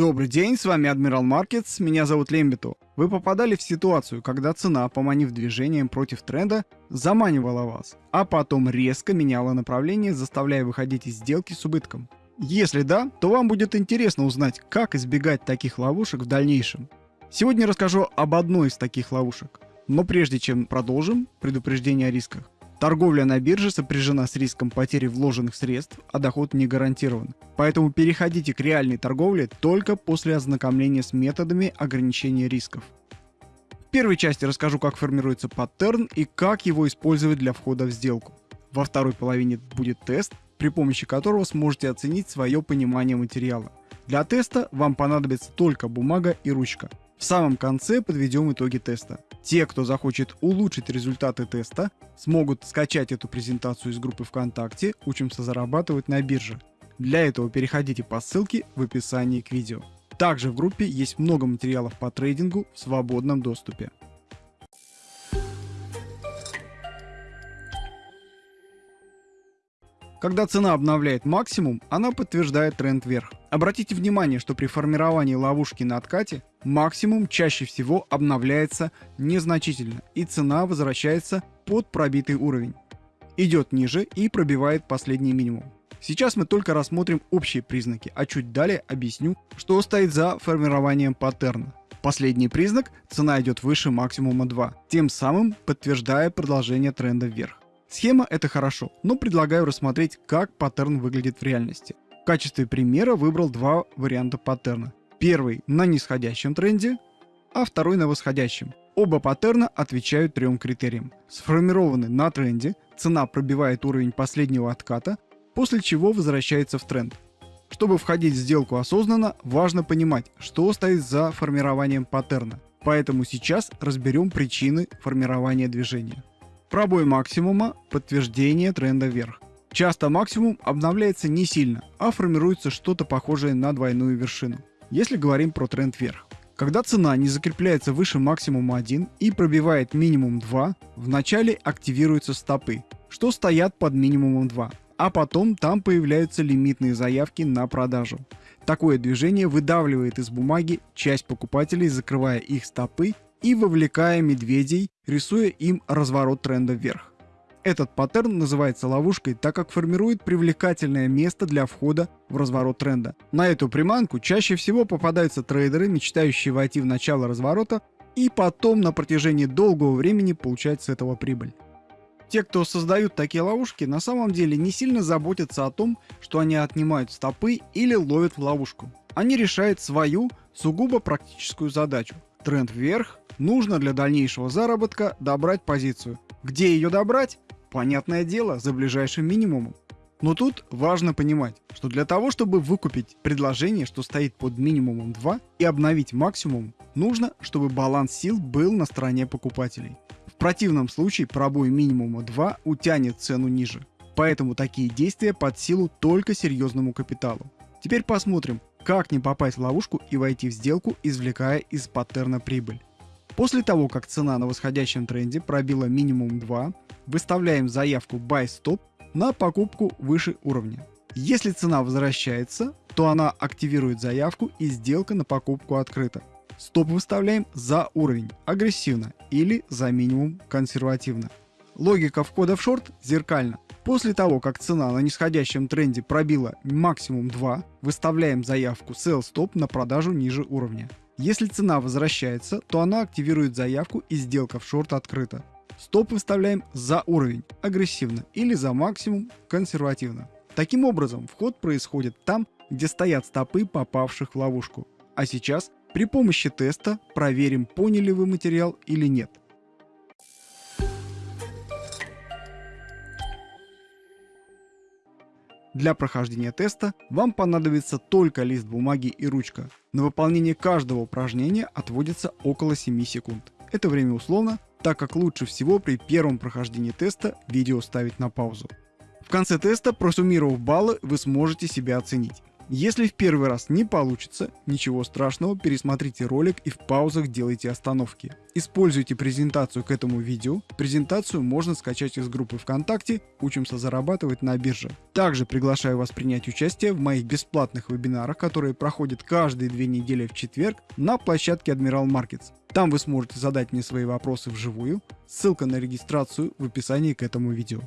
Добрый день, с вами Адмирал Маркетс, меня зовут Лембиту. Вы попадали в ситуацию, когда цена, поманив движением против тренда, заманивала вас, а потом резко меняла направление, заставляя выходить из сделки с убытком. Если да, то вам будет интересно узнать, как избегать таких ловушек в дальнейшем. Сегодня расскажу об одной из таких ловушек. Но прежде чем продолжим, предупреждение о рисках. Торговля на бирже сопряжена с риском потери вложенных средств, а доход не гарантирован. Поэтому переходите к реальной торговле только после ознакомления с методами ограничения рисков. В первой части расскажу, как формируется паттерн и как его использовать для входа в сделку. Во второй половине будет тест, при помощи которого сможете оценить свое понимание материала. Для теста вам понадобится только бумага и ручка. В самом конце подведем итоги теста. Те, кто захочет улучшить результаты теста, смогут скачать эту презентацию из группы ВКонтакте «Учимся зарабатывать на бирже». Для этого переходите по ссылке в описании к видео. Также в группе есть много материалов по трейдингу в свободном доступе. Когда цена обновляет максимум, она подтверждает тренд вверх. Обратите внимание, что при формировании ловушки на откате максимум чаще всего обновляется незначительно и цена возвращается под пробитый уровень. Идет ниже и пробивает последний минимум. Сейчас мы только рассмотрим общие признаки, а чуть далее объясню, что стоит за формированием паттерна. Последний признак – цена идет выше максимума 2, тем самым подтверждая продолжение тренда вверх. Схема это хорошо, но предлагаю рассмотреть, как паттерн выглядит в реальности. В качестве примера выбрал два варианта паттерна. Первый на нисходящем тренде, а второй на восходящем. Оба паттерна отвечают трем критериям. Сформированы на тренде, цена пробивает уровень последнего отката, после чего возвращается в тренд. Чтобы входить в сделку осознанно, важно понимать, что стоит за формированием паттерна. Поэтому сейчас разберем причины формирования движения. Пробой максимума – подтверждение тренда вверх. Часто максимум обновляется не сильно, а формируется что-то похожее на двойную вершину, если говорим про тренд вверх. Когда цена не закрепляется выше максимума 1 и пробивает минимум 2, в начале активируются стопы, что стоят под минимумом 2, а потом там появляются лимитные заявки на продажу. Такое движение выдавливает из бумаги часть покупателей, закрывая их стопы и вовлекая медведей, рисуя им разворот тренда вверх. Этот паттерн называется ловушкой, так как формирует привлекательное место для входа в разворот тренда. На эту приманку чаще всего попадаются трейдеры, мечтающие войти в начало разворота и потом на протяжении долгого времени получать с этого прибыль. Те, кто создают такие ловушки, на самом деле не сильно заботятся о том, что они отнимают стопы или ловят в ловушку. Они решают свою сугубо практическую задачу. Тренд вверх, нужно для дальнейшего заработка добрать позицию. Где ее добрать? Понятное дело, за ближайшим минимумом. Но тут важно понимать, что для того, чтобы выкупить предложение, что стоит под минимумом 2 и обновить максимум, нужно, чтобы баланс сил был на стороне покупателей. В противном случае пробой минимума 2 утянет цену ниже. Поэтому такие действия под силу только серьезному капиталу. Теперь посмотрим, как не попасть в ловушку и войти в сделку, извлекая из паттерна прибыль. После того, как цена на восходящем тренде пробила минимум 2, выставляем заявку Buy Stop на покупку выше уровня. Если цена возвращается, то она активирует заявку и сделка на покупку открыта. Стоп выставляем за уровень агрессивно или за минимум консервативно. Логика входа в шорт зеркальна. После того, как цена на нисходящем тренде пробила максимум 2, выставляем заявку Sell Stop на продажу ниже уровня. Если цена возвращается, то она активирует заявку и сделка в шорт открыта. Стоп выставляем за уровень агрессивно или за максимум консервативно. Таким образом, вход происходит там, где стоят стопы попавших в ловушку. А сейчас при помощи теста проверим, поняли вы материал или нет. Для прохождения теста вам понадобится только лист бумаги и ручка. На выполнение каждого упражнения отводится около 7 секунд. Это время условно, так как лучше всего при первом прохождении теста видео ставить на паузу. В конце теста, просуммировав баллы, вы сможете себя оценить. Если в первый раз не получится, ничего страшного, пересмотрите ролик и в паузах делайте остановки. Используйте презентацию к этому видео. Презентацию можно скачать из группы ВКонтакте «Учимся зарабатывать на бирже». Также приглашаю вас принять участие в моих бесплатных вебинарах, которые проходят каждые две недели в четверг на площадке Admiral Markets. Там вы сможете задать мне свои вопросы вживую. Ссылка на регистрацию в описании к этому видео.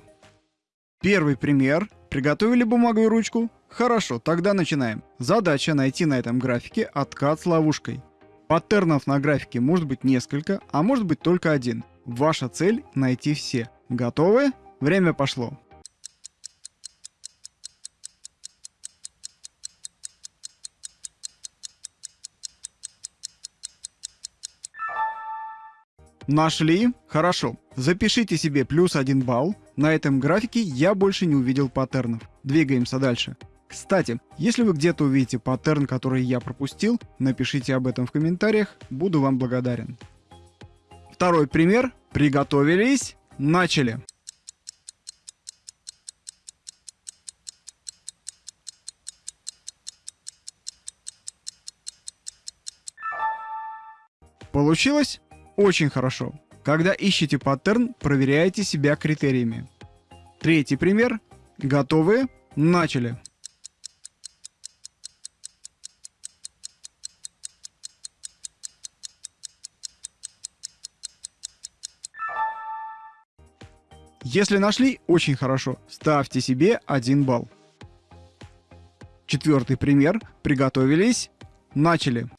Первый пример. Приготовили бумагу и ручку? Хорошо, тогда начинаем. Задача найти на этом графике откат с ловушкой. Паттернов на графике может быть несколько, а может быть только один. Ваша цель найти все. Готовы? Время пошло. Нашли? Хорошо. Запишите себе плюс один балл. На этом графике я больше не увидел паттернов. Двигаемся дальше. Кстати, если вы где-то увидите паттерн, который я пропустил, напишите об этом в комментариях, буду вам благодарен. Второй пример. Приготовились. Начали. Получилось? Очень хорошо. Когда ищете паттерн, проверяйте себя критериями. Третий пример. Готовы? Начали. Если нашли, очень хорошо. Ставьте себе 1 балл. Четвертый пример. Приготовились. Начали.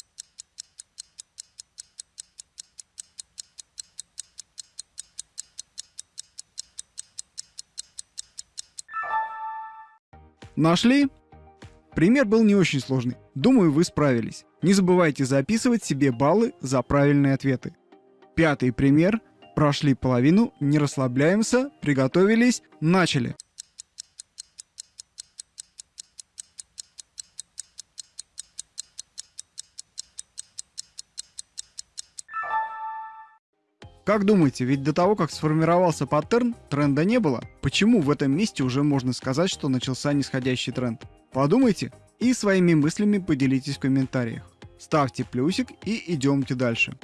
Нашли? Пример был не очень сложный. Думаю, вы справились. Не забывайте записывать себе баллы за правильные ответы. Пятый пример. Прошли половину, не расслабляемся, приготовились, начали. Как думаете, ведь до того, как сформировался паттерн, тренда не было? Почему в этом месте уже можно сказать, что начался нисходящий тренд? Подумайте и своими мыслями поделитесь в комментариях. Ставьте плюсик и идемте дальше.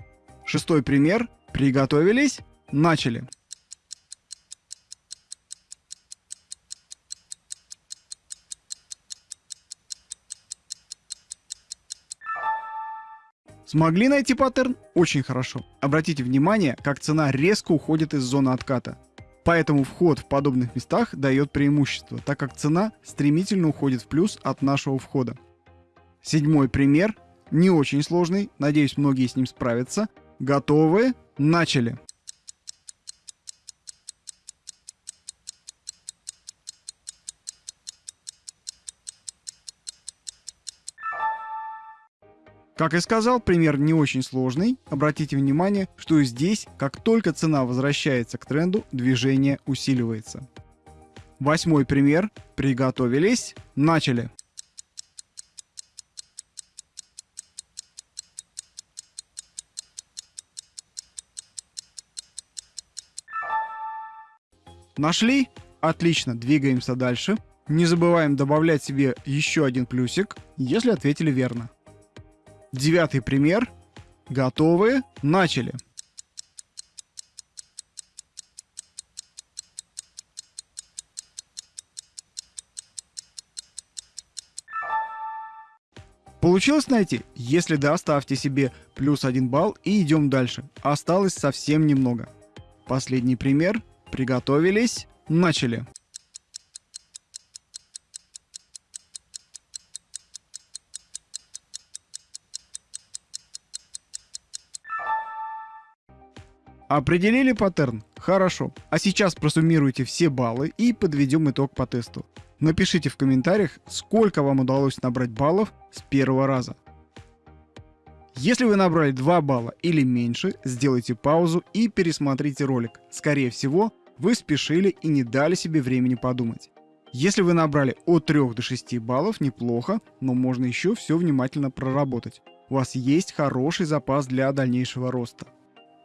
Шестой пример. Приготовились? Начали. Смогли найти паттерн? Очень хорошо. Обратите внимание, как цена резко уходит из зоны отката. Поэтому вход в подобных местах дает преимущество, так как цена стремительно уходит в плюс от нашего входа. Седьмой пример, не очень сложный, надеюсь многие с ним справятся. Готовы? Начали! Как и сказал, пример не очень сложный. Обратите внимание, что здесь, как только цена возвращается к тренду, движение усиливается. Восьмой пример. Приготовились. Начали. Нашли? Отлично, двигаемся дальше. Не забываем добавлять себе еще один плюсик, если ответили верно. Девятый пример. Готовы? Начали. Получилось найти? Если да, ставьте себе плюс один балл и идем дальше. Осталось совсем немного. Последний пример. Приготовились. Начали. Определили паттерн? Хорошо. А сейчас просуммируйте все баллы и подведем итог по тесту. Напишите в комментариях, сколько вам удалось набрать баллов с первого раза. Если вы набрали 2 балла или меньше, сделайте паузу и пересмотрите ролик. Скорее всего, вы спешили и не дали себе времени подумать. Если вы набрали от 3 до 6 баллов, неплохо, но можно еще все внимательно проработать. У вас есть хороший запас для дальнейшего роста.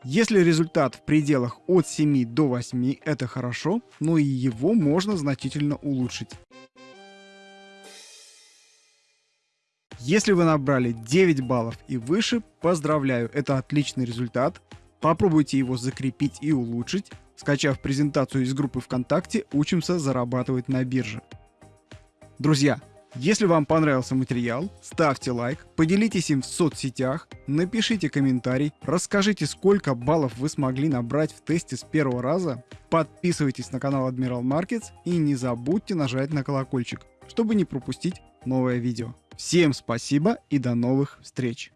Если результат в пределах от 7 до 8 это хорошо, но и его можно значительно улучшить. Если вы набрали 9 баллов и выше, поздравляю, это отличный результат. Попробуйте его закрепить и улучшить, скачав презентацию из группы ВКонтакте «Учимся зарабатывать на бирже». Друзья, если вам понравился материал, ставьте лайк, поделитесь им в соцсетях, напишите комментарий, расскажите, сколько баллов вы смогли набрать в тесте с первого раза, подписывайтесь на канал Admiral Markets и не забудьте нажать на колокольчик, чтобы не пропустить новое видео. Всем спасибо и до новых встреч!